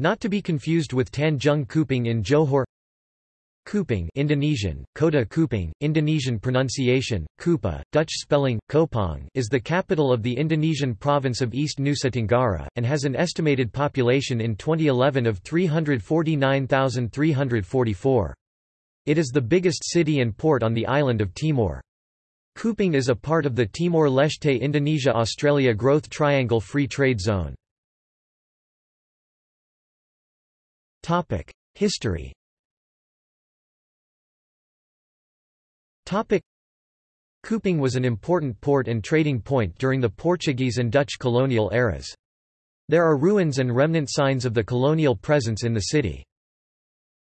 Not to be confused with Tanjung Kupang in Johor Kupang Indonesian, Kota Kupang, Indonesian pronunciation, Kupa, Dutch spelling, Kopang is the capital of the Indonesian province of East Nusa Tenggara, and has an estimated population in 2011 of 349,344. It is the biggest city and port on the island of Timor. Kupang is a part of the Timor-Leste Indonesia-Australia Growth Triangle Free Trade Zone. History Kupang was an important port and trading point during the Portuguese and Dutch colonial eras. There are ruins and remnant signs of the colonial presence in the city.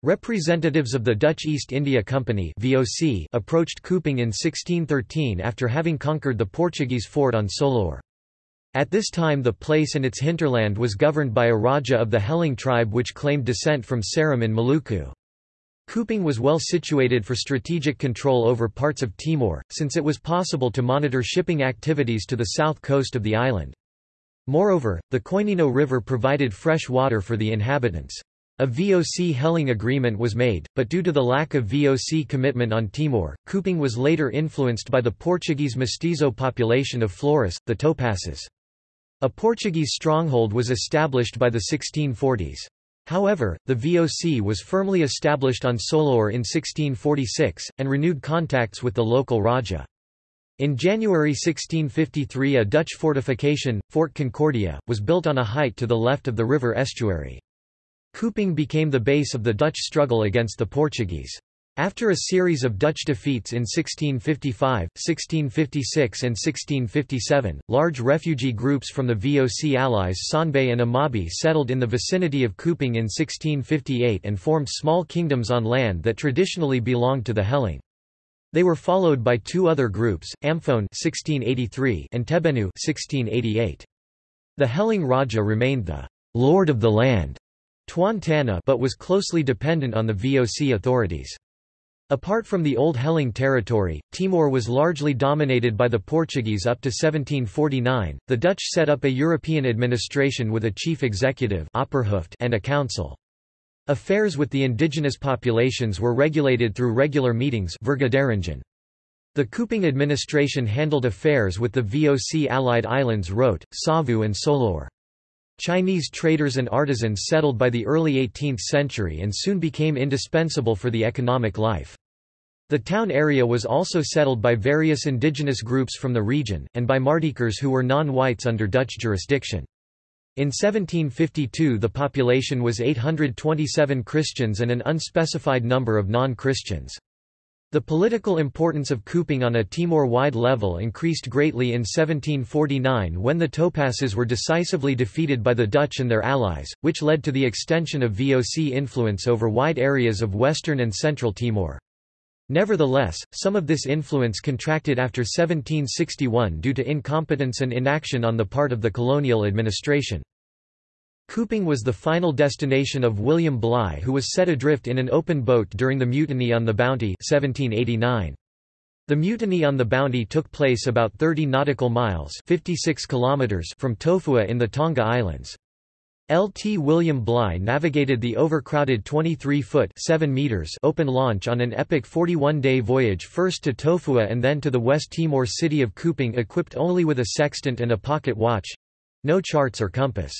Representatives of the Dutch East India Company VOC approached Kupang in 1613 after having conquered the Portuguese fort on Solor. At this time the place and its hinterland was governed by a Raja of the Helong tribe which claimed descent from Seram in Maluku. Kupang was well situated for strategic control over parts of Timor, since it was possible to monitor shipping activities to the south coast of the island. Moreover, the Koinino River provided fresh water for the inhabitants. A VOC Helong agreement was made, but due to the lack of VOC commitment on Timor, Kupang was later influenced by the Portuguese mestizo population of Flores, the Topasses. A Portuguese stronghold was established by the 1640s. However, the VOC was firmly established on Solor in 1646, and renewed contacts with the local Raja. In January 1653 a Dutch fortification, Fort Concordia, was built on a height to the left of the river estuary. Kupang became the base of the Dutch struggle against the Portuguese. After a series of Dutch defeats in 1655, 1656 and 1657, large refugee groups from the VOC allies Sonbay and Amabi settled in the vicinity of Kupang in 1658 and formed small kingdoms on land that traditionally belonged to the Helong. They were followed by two other groups, Amfoan 1683 and Tebenu 1688. The Helong Raja remained the lord of the land Tuan Tanah but was closely dependent on the VOC authorities. Apart from the Old Helong territory, Timor was largely dominated by the Portuguese up to 1749. The Dutch set up a European administration with a chief executive and a council. Affairs with the indigenous populations were regulated through regular meetings The Kupang administration handled affairs with the VOC allied islands Rote, Savu and Solor. Chinese traders and artisans settled by the early 18th century and soon became indispensable for the economic life. The town area was also settled by various indigenous groups from the region, and by Mardijkers who were non-whites under Dutch jurisdiction. In 1752 the population was 827 Christians and an unspecified number of non-Christians. The political importance of Kupang on a Timor-wide level increased greatly in 1749 when the Topasses were decisively defeated by the Dutch and their allies, which led to the extension of VOC influence over wide areas of western and central Timor. Nevertheless, some of this influence contracted after 1761 due to incompetence and inaction on the part of the colonial administration. Kupang was the final destination of William Bligh who was set adrift in an open boat during the Mutiny on the Bounty 1789. The mutiny on the Bounty took place about 30 nautical miles 56 kilometers from Tofua in the Tonga Islands. Lt William Bligh navigated the overcrowded 23-foot open launch on an epic 41-day voyage first to Tofua and then to the West Timor city of Kupang equipped only with a sextant and a pocket watch—no charts or compass.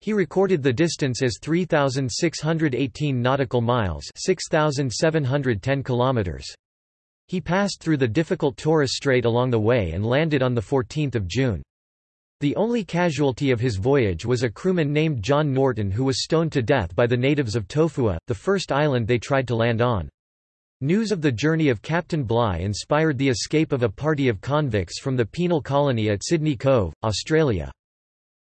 He recorded the distance as 3,618 nautical miles 6,710 kilometers. He passed through the difficult Torres Strait along the way and landed on 14 June. The only casualty of his voyage was a crewman named John Norton who was stoned to death by the natives of Tofua, the first island they tried to land on. News of the journey of Captain Bligh inspired the escape of a party of convicts from the penal colony at Sydney Cove, Australia.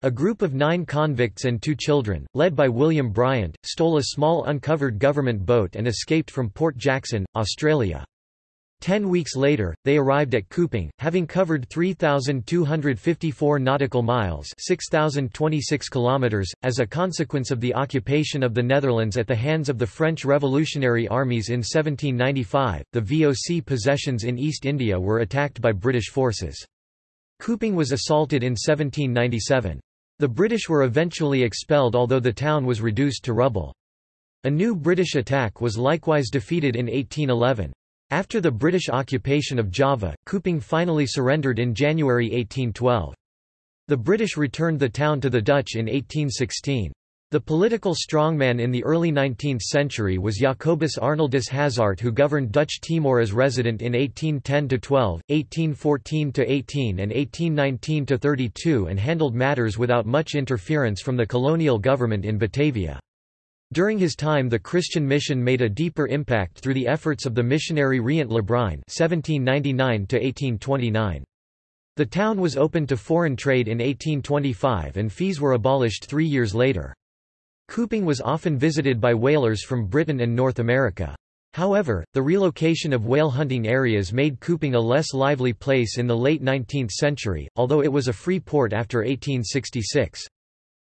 A group of nine convicts and two children, led by William Bryant, stole a small uncovered government boat and escaped from Port Jackson, Australia. Ten weeks later, they arrived at Kupang, having covered 3,254 nautical miles 6,026 kilometers, as a consequence of the occupation of the Netherlands at the hands of the French Revolutionary Armies in 1795. The VOC possessions in East India were attacked by British forces. Kupang was assaulted in 1797. The British were eventually expelled although the town was reduced to rubble. A new British attack was likewise defeated in 1811. After the British occupation of Java, Kupang finally surrendered in January 1812. The British returned the town to the Dutch in 1816. The political strongman in the early 19th century was Jacobus Arnoldus Hazaart who governed Dutch Timor as resident in 1810–12, 1814–18 and 1819–32 and handled matters without much interference from the colonial government in Batavia. During his time the Christian mission made a deeper impact through the efforts of the missionary Reint LeBruyn (1799–1829). The town was opened to foreign trade in 1825 and fees were abolished three years later. Kupang was often visited by whalers from Britain and North America. However, the relocation of whale hunting areas made Kupang a less lively place in the late 19th century, although it was a free port after 1866.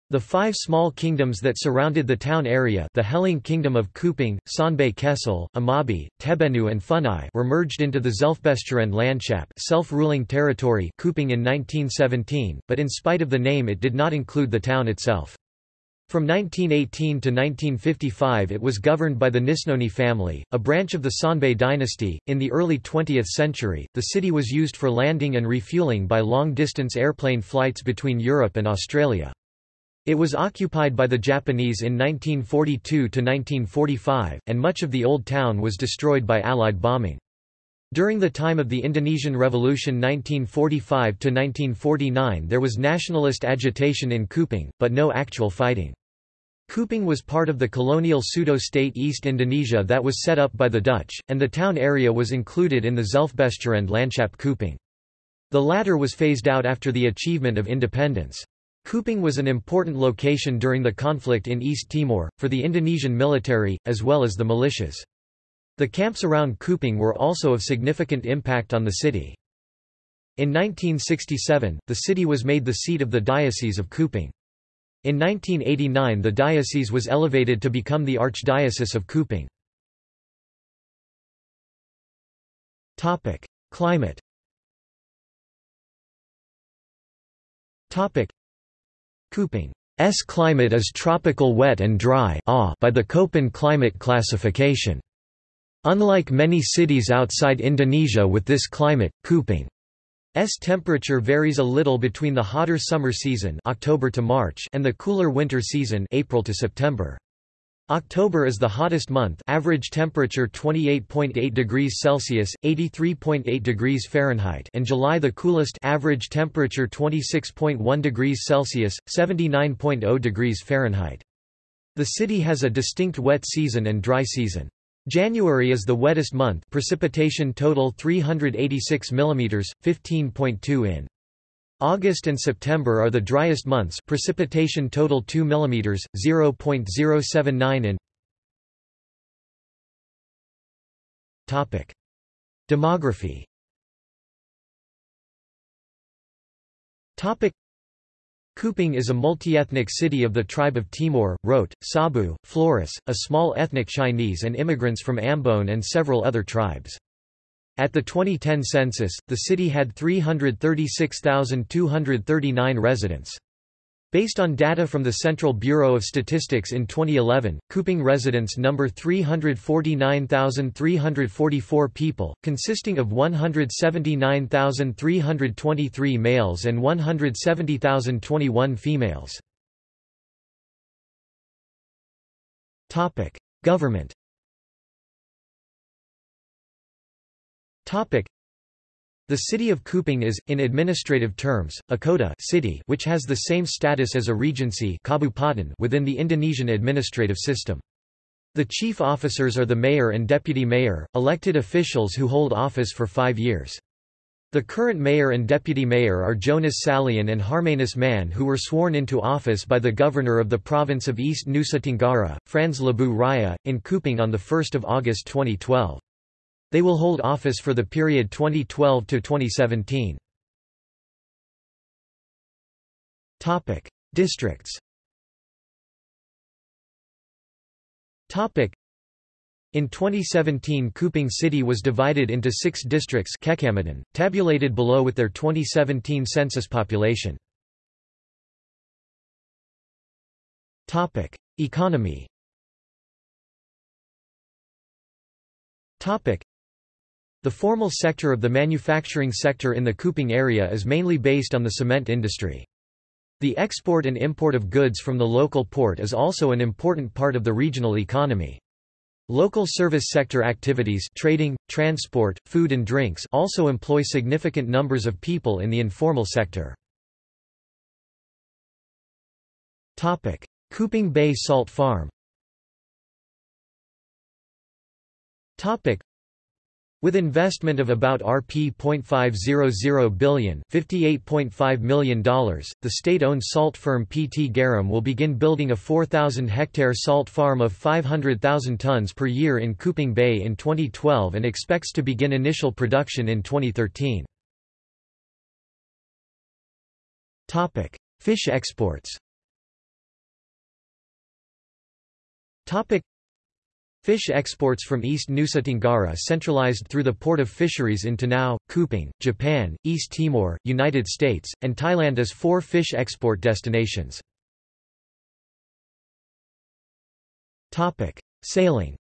The five small kingdoms that surrounded the town area the Helong Kingdom of Kupang, Sonbay Kecil, Amabi, Tebenu and Funai were merged into the Zelfbestuurend Landschap self-ruling territory Kupang in 1917, but in spite of the name it did not include the town itself. From 1918 to 1955 it was governed by the Nisnoni family, a branch of the Sonbay dynasty. In the early 20th century, the city was used for landing and refueling by long-distance airplane flights between Europe and Australia. It was occupied by the Japanese in 1942–1945, and much of the old town was destroyed by Allied bombing. During the time of the Indonesian Revolution 1945–1949 there was nationalist agitation in Kupang, but no actual fighting. Kupang was part of the colonial pseudo-state East Indonesia that was set up by the Dutch, and the town area was included in the Zelfbestuurend Landschap Kupang. The latter was phased out after the achievement of independence. Kupang was an important location during the conflict in East Timor, for the Indonesian military, as well as the militias. The camps around Kupang were also of significant impact on the city. In 1967, the city was made the seat of the Diocese of Kupang. In 1989 the diocese was elevated to become the Archdiocese of Kupang. Climate Kupang's climate is tropical wet and dry by the Köppen climate classification. Unlike many cities outside Indonesia with this climate, Kupang's temperature varies a little between the hotter summer season October to March and the cooler winter season April to September. October is the hottest month average temperature 28.8 degrees Celsius, 83.8 degrees Fahrenheit and July the coolest average temperature 26.1 degrees Celsius, 79.0 degrees Fahrenheit. The city has a distinct wet season and dry season. January is the wettest month precipitation total 386 mm, 15.2 in. August and September are the driest months precipitation total 2 mm, 0.079 in. Demography. Kupang is a multi-ethnic city of the tribe of Timor, Rote, Sabu, Flores, a small ethnic Chinese and immigrants from Ambon and several other tribes. At the 2010 census, the city had 336,239 residents. Based on data from the Central Bureau of Statistics in 2011, Kupang residents number 349,344 people, consisting of 179,323 males and 170,021 females. Government the city of Kupang is, in administrative terms, a kota city which has the same status as a regency within the Indonesian administrative system. The chief officers are the mayor and deputy mayor, elected officials who hold office for five years. The current mayor and deputy mayor are Jonas Salean and Hermanus Mann who were sworn into office by the governor of the province of East Nusa Tenggara, Frans Lebu Raya, in Kupang on 1 August 2012. They will hold office for the period 2012 to 2017. Topic: Districts. Topic: in 2017 Kupang City was divided into six districts tabulated below with their 2017 census population. Topic: Economy. The formal sector of the manufacturing sector in the Kupang area is mainly based on the cement industry. The export and import of goods from the local port is also an important part of the regional economy. Local service sector activities trading, transport, food and drinks also employ significant numbers of people in the informal sector. Kupang Bay Salt Farm with investment of about Rp.500 billion $58.5 million, the state-owned salt firm PT Garam will begin building a 4,000-hectare salt farm of 500,000 tons per year in Kupang Bay in 2012 and expects to begin initial production in 2013. Fish exports Fish exports from East Nusa Tenggara centralized through the Port of Fisheries in Tenau, Kupang, Japan, East Timor, United States, and Thailand as four fish export destinations. Sailing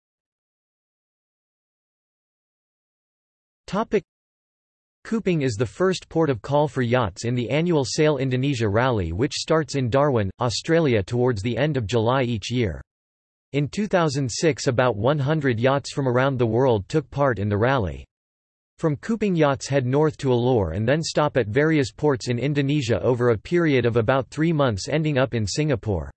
Kupang is the first port of call for yachts in the annual Sail Indonesia Rally which starts in Darwin, Australia towards the end of July each year. In 2006 about 100 yachts from around the world took part in the rally. From Kupang yachts head north to Alor and then stop at various ports in Indonesia over a period of about three months ending up in Singapore.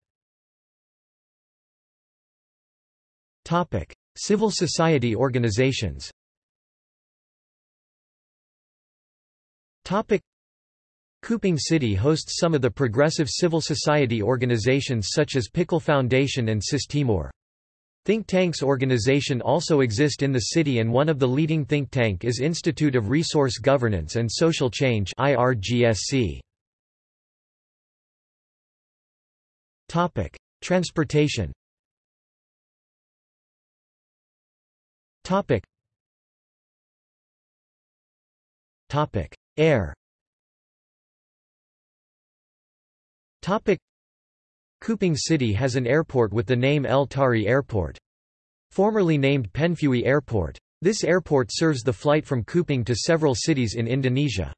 Civil society organizations Kupang City hosts some of the progressive civil society organizations such as PIKUL Foundation and CIS Timor. Think tanks organization also exist in the city and one of the leading think tank is Institute of Resource Governance and Social Change IRGSC. Topic: Transportation. Topic: Air. Kupang City has an airport with the name El Tari Airport. Formerly named Penfui Airport. This airport serves the flight from Kupang to several cities in Indonesia.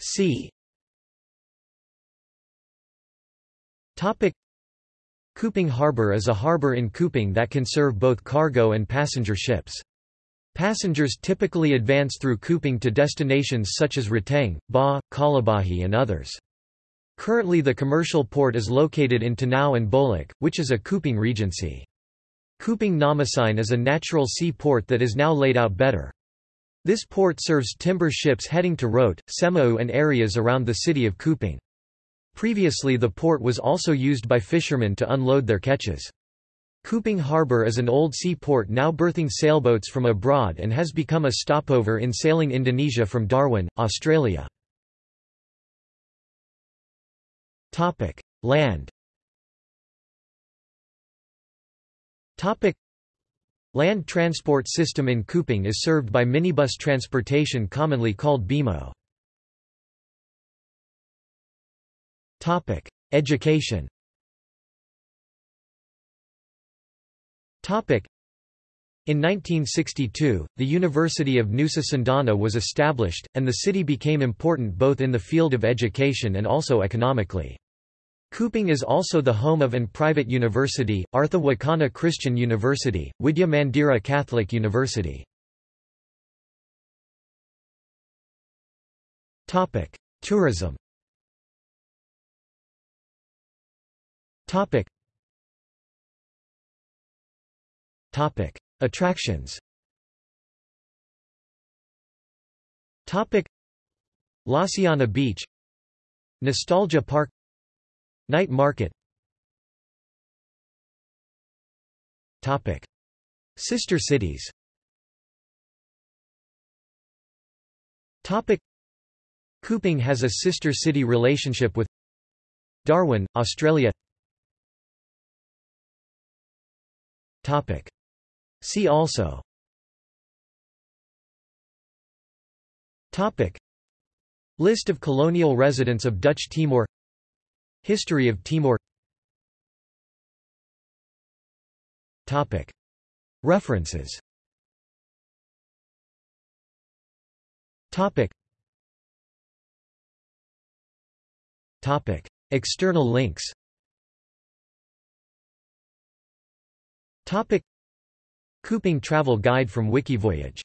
Sea Kupang Harbor is a harbor in Kupang that can serve both cargo and passenger ships. Passengers typically advance through Kupang to destinations such as Ratang, Ba, Kalabahi and others. Currently the commercial port is located in Tenau and Bolok, which is a Kupang regency. Kupang Namosain is a natural sea port that is now laid out better. This port serves timber ships heading to Rote, Semeru and areas around the city of Kupang. Previously the port was also used by fishermen to unload their catches. Kupang Harbour is an old seaport now berthing sailboats from abroad and has become a stopover in sailing Indonesia from Darwin, Australia. Land Land transport system in Kupang is served by minibus transportation commonly called BIMO. Education In 1962, the University of Nusa Cendana was established, and the city became important both in the field of education and also economically. Kupang is also the home of an private university, Artha Wacana Christian University, Widya Mandira Catholic University. Tourism Topic: Attractions. Topic: Lasiana Beach, Nostalgia Park, Night Market. Topic: Sister cities. Topic: Kupang has a sister city relationship with Darwin, Australia. Topic: See also. Topic. List of colonial residents of Dutch Timor. History of Timor. Topic. References. Topic. Topic. External links. Topic. Kupang travel guide from Wikivoyage.